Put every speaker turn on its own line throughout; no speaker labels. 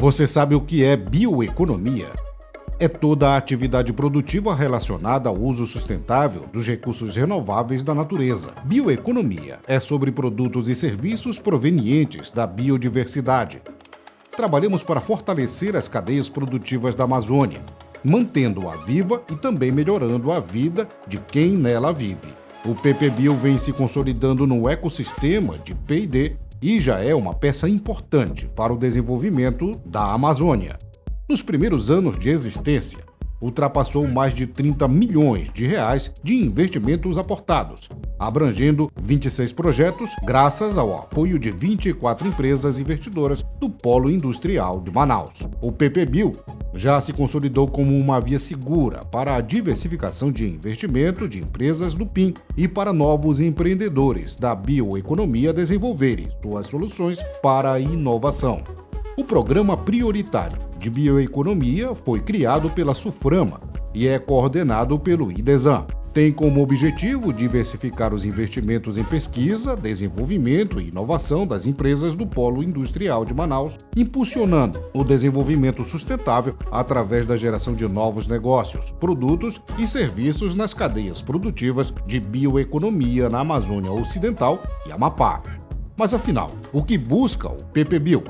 Você sabe o que é bioeconomia? É toda a atividade produtiva relacionada ao uso sustentável dos recursos renováveis da natureza. Bioeconomia é sobre produtos e serviços provenientes da biodiversidade. Trabalhamos para fortalecer as cadeias produtivas da Amazônia, mantendo-a viva e também melhorando a vida de quem nela vive. O PPBio vem se consolidando no ecossistema de P&D e já é uma peça importante para o desenvolvimento da Amazônia. Nos primeiros anos de existência, ultrapassou mais de 30 milhões de reais de investimentos aportados, abrangendo 26 projetos graças ao apoio de 24 empresas investidoras do Polo Industrial de Manaus. O PPBio já se consolidou como uma via segura para a diversificação de investimento de empresas do PIN e para novos empreendedores da bioeconomia desenvolverem suas soluções para a inovação. O Programa Prioritário de Bioeconomia foi criado pela SUFRAMA e é coordenado pelo IDESAN tem como objetivo diversificar os investimentos em pesquisa, desenvolvimento e inovação das empresas do Polo Industrial de Manaus, impulsionando o desenvolvimento sustentável através da geração de novos negócios, produtos e serviços nas cadeias produtivas de bioeconomia na Amazônia Ocidental e Amapá. Mas afinal, o que busca o PPBio?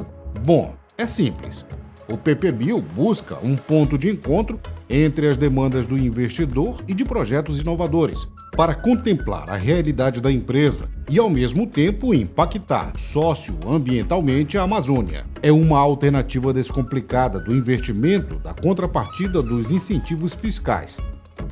Bom, é simples o PPBio busca um ponto de encontro entre as demandas do investidor e de projetos inovadores, para contemplar a realidade da empresa e, ao mesmo tempo, impactar socioambientalmente a Amazônia. É uma alternativa descomplicada do investimento da contrapartida dos incentivos fiscais,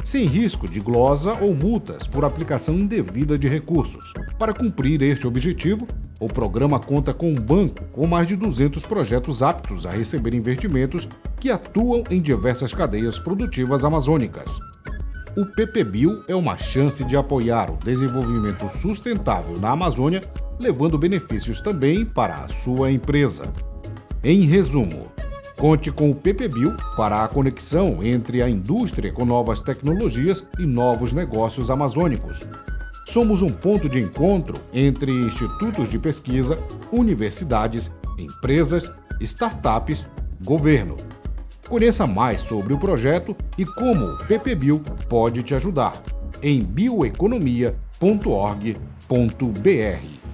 sem risco de glosa ou multas por aplicação indevida de recursos. Para cumprir este objetivo, o programa conta com um banco com mais de 200 projetos aptos a receber investimentos que atuam em diversas cadeias produtivas amazônicas. O PPBio é uma chance de apoiar o desenvolvimento sustentável na Amazônia, levando benefícios também para a sua empresa. Em resumo, Conte com o PPBio para a conexão entre a indústria com novas tecnologias e novos negócios amazônicos. Somos um ponto de encontro entre institutos de pesquisa, universidades, empresas, startups, governo. Conheça mais sobre o projeto e como o PPBio pode te ajudar em bioeconomia.org.br.